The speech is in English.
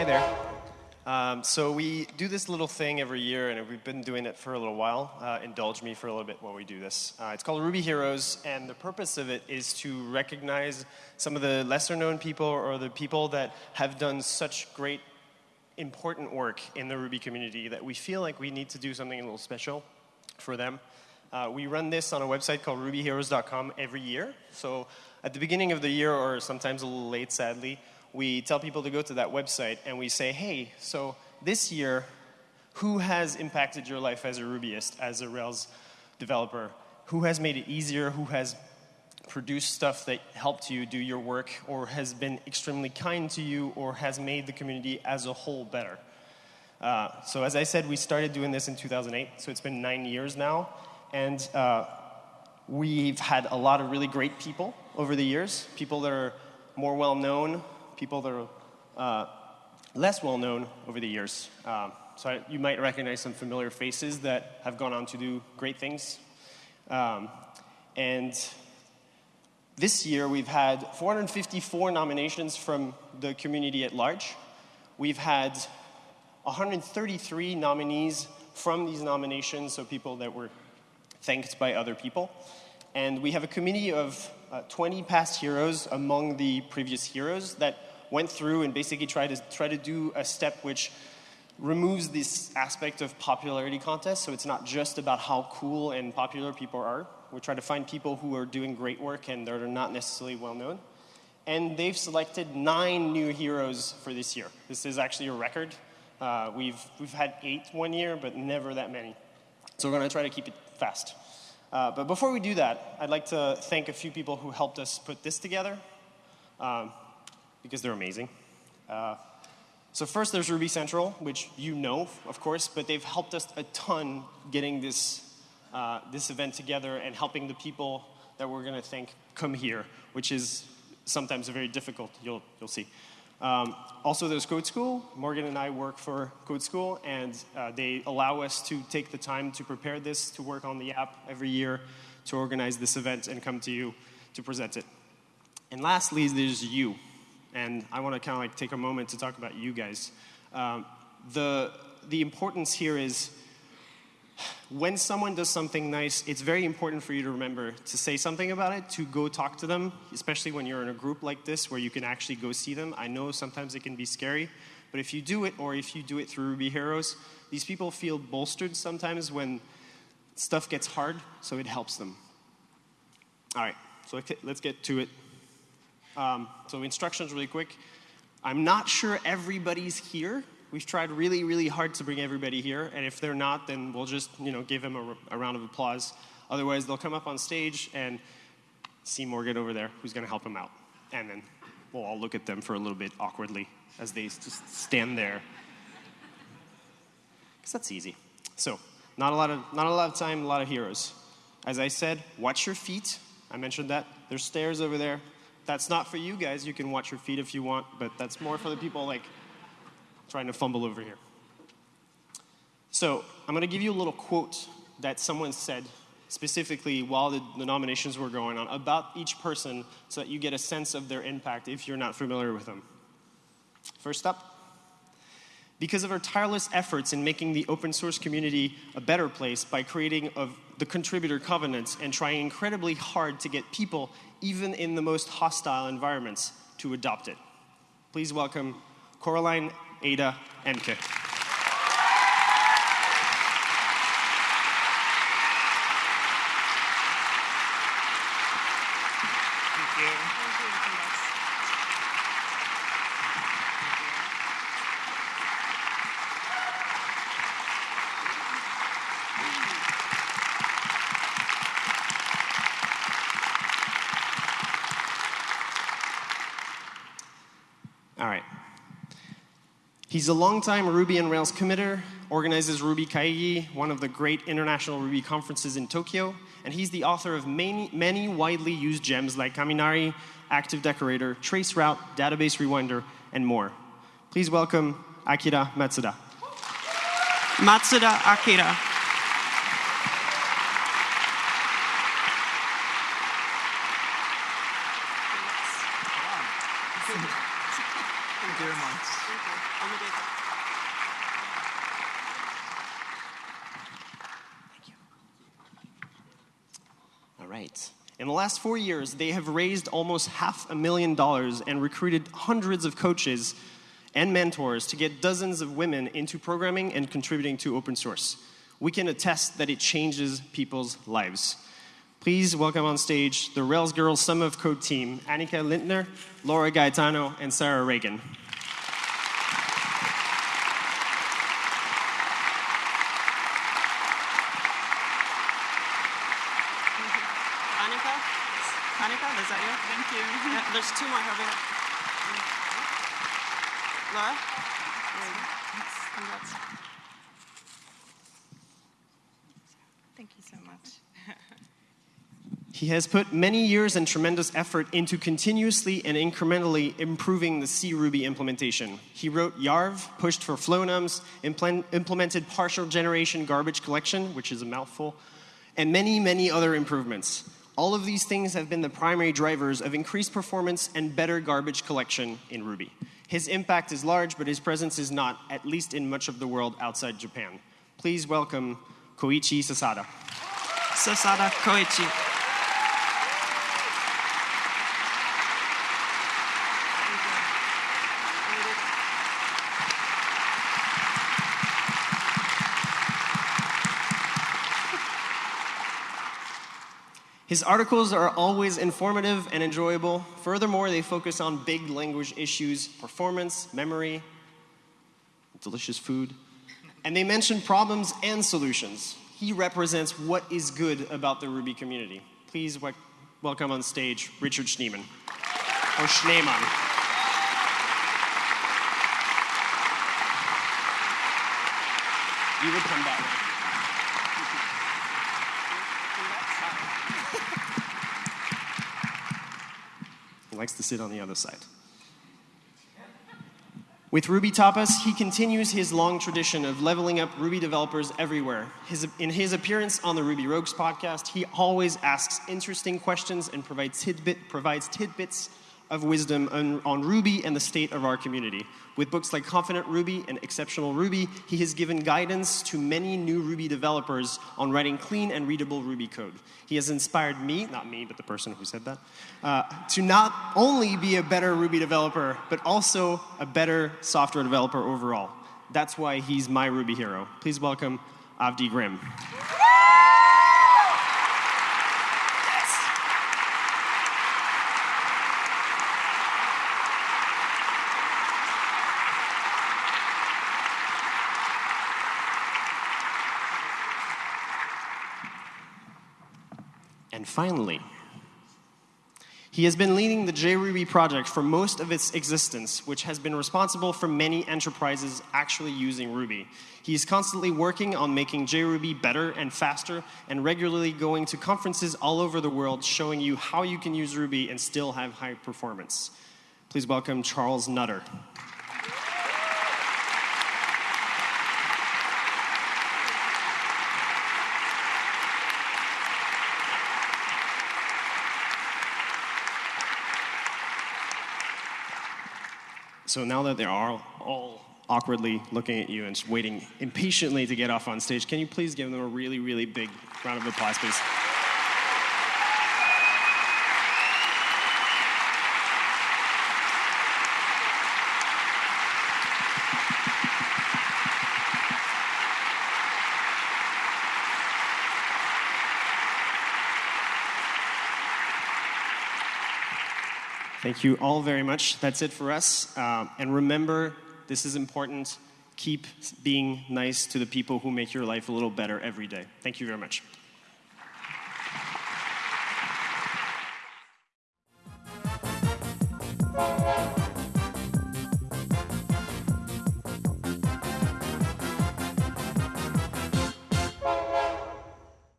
Hi there. Um, so we do this little thing every year, and we've been doing it for a little while. Uh, indulge me for a little bit while we do this. Uh, it's called Ruby Heroes, and the purpose of it is to recognize some of the lesser-known people or the people that have done such great, important work in the Ruby community that we feel like we need to do something a little special for them. Uh, we run this on a website called rubyheroes.com every year. So at the beginning of the year, or sometimes a little late, sadly, we tell people to go to that website and we say, hey, so this year, who has impacted your life as a Rubyist, as a Rails developer? Who has made it easier? Who has produced stuff that helped you do your work or has been extremely kind to you or has made the community as a whole better? Uh, so as I said, we started doing this in 2008, so it's been nine years now. And uh, we've had a lot of really great people over the years, people that are more well known, people that are uh, less well known over the years. Um, so I, you might recognize some familiar faces that have gone on to do great things. Um, and this year we've had 454 nominations from the community at large. We've had 133 nominees from these nominations, so people that were thanked by other people. And we have a committee of uh, 20 past heroes among the previous heroes that went through and basically tried to try to do a step which removes this aspect of popularity contest. So it's not just about how cool and popular people are. We try to find people who are doing great work and that are not necessarily well known. And they've selected nine new heroes for this year. This is actually a record. Uh, we've, we've had eight one year, but never that many. So we're going to try to keep it fast. Uh, but before we do that, I'd like to thank a few people who helped us put this together. Um, because they're amazing. Uh, so first there's Ruby Central, which you know, of course, but they've helped us a ton getting this, uh, this event together and helping the people that we're going to thank come here, which is sometimes very difficult, you'll, you'll see. Um, also, there's Code School. Morgan and I work for Code School, and uh, they allow us to take the time to prepare this, to work on the app every year, to organize this event, and come to you to present it. And lastly, there's you. And I want to kind of like take a moment to talk about you guys. Um, the, the importance here is when someone does something nice, it's very important for you to remember to say something about it, to go talk to them, especially when you're in a group like this where you can actually go see them. I know sometimes it can be scary, but if you do it, or if you do it through Ruby Heroes, these people feel bolstered sometimes when stuff gets hard, so it helps them. All right, so let's get to it. Um, so instructions really quick. I'm not sure everybody's here. We've tried really, really hard to bring everybody here, and if they're not, then we'll just you know give them a, a round of applause. Otherwise, they'll come up on stage and see Morgan over there, who's going to help them out, and then we'll all look at them for a little bit awkwardly as they just stand there, because that's easy. So, not a lot of not a lot of time, a lot of heroes. As I said, watch your feet. I mentioned that. There's stairs over there. That's not for you guys. You can watch your feet if you want, but that's more for the people like trying to fumble over here. So I'm going to give you a little quote that someone said specifically while the, the, nominations were going on about each person so that you get a sense of their impact if you're not familiar with them. First up, because of our tireless efforts in making the open source community a better place by creating of the contributor covenants and trying incredibly hard to get people even in the most hostile environments, to adopt it. Please welcome Coraline Ada Ehmke. He's a longtime Ruby and Rails committer, organizes Ruby Kaigi, one of the great international Ruby conferences in Tokyo, and he's the author of many, many widely used gems like Kaminari, Active Decorator, Traceroute, Database Rewinder, and more. Please welcome Akira Matsuda. Matsuda Akira. very much. All right. In the last four years, they have raised almost half a million dollars and recruited hundreds of coaches and mentors to get dozens of women into programming and contributing to open source. We can attest that it changes people's lives. Please welcome on stage the Rails Girls Summer of Code team, Annika Lindtner, Laura Gaetano, and Sarah Reagan. Annika? Annika, is that you? Thank you. Yeah, there's two more over here. Laura? Congrats. Thank you so much. He has put many years and tremendous effort into continuously and incrementally improving the C Ruby implementation. He wrote Yarv, pushed for Flonums, implen- implemented partial generation garbage collection, which is a mouthful, and many, many other improvements. All of these things have been the primary drivers of increased performance and better garbage collection in Ruby. His impact is large, but his presence is not, at least in much of the world outside Japan. Please welcome Koichi Sasada. Sasada Koichi. His articles are always informative and enjoyable. Furthermore, they focus on big language issues, performance, memory, delicious food, and they mention problems and solutions. He represents what is good about the Ruby community. Please wel- welcome on stage Richard Schneeman, or Schneemann. You would come way. Likes to sit on the other side. With Ruby Tapas, he continues his long tradition of leveling up Ruby developers everywhere. His, in his appearance on the Ruby Rogues podcast, he always asks interesting questions and provides, tidbit, provides tidbits of wisdom on, on Ruby and the state of our community. With books like Confident Ruby and Exceptional Ruby, he has given guidance to many new Ruby developers on writing clean and readable Ruby code. He has inspired me, not me, but the person who said that, uh, to not only be a better Ruby developer, but also a better software developer overall. That's why he's my Ruby hero. Please welcome Avdi Grimm. And finally, he has been leading the JRuby project for most of its existence, which has been responsible for many enterprises actually using Ruby. He is constantly working on making JRuby better and faster, and regularly going to conferences all over the world showing you how you can use Ruby and still have high performance. Please welcome Charles Nutter. So now that they're all, all awkwardly looking at you and waiting impatiently to get off on stage, can you please give them a really, really big round of applause, please? Thank you all very much. That's it for us. Um, and remember, this is important. Keep being nice to the people who make your life a little better every day. Thank you very much.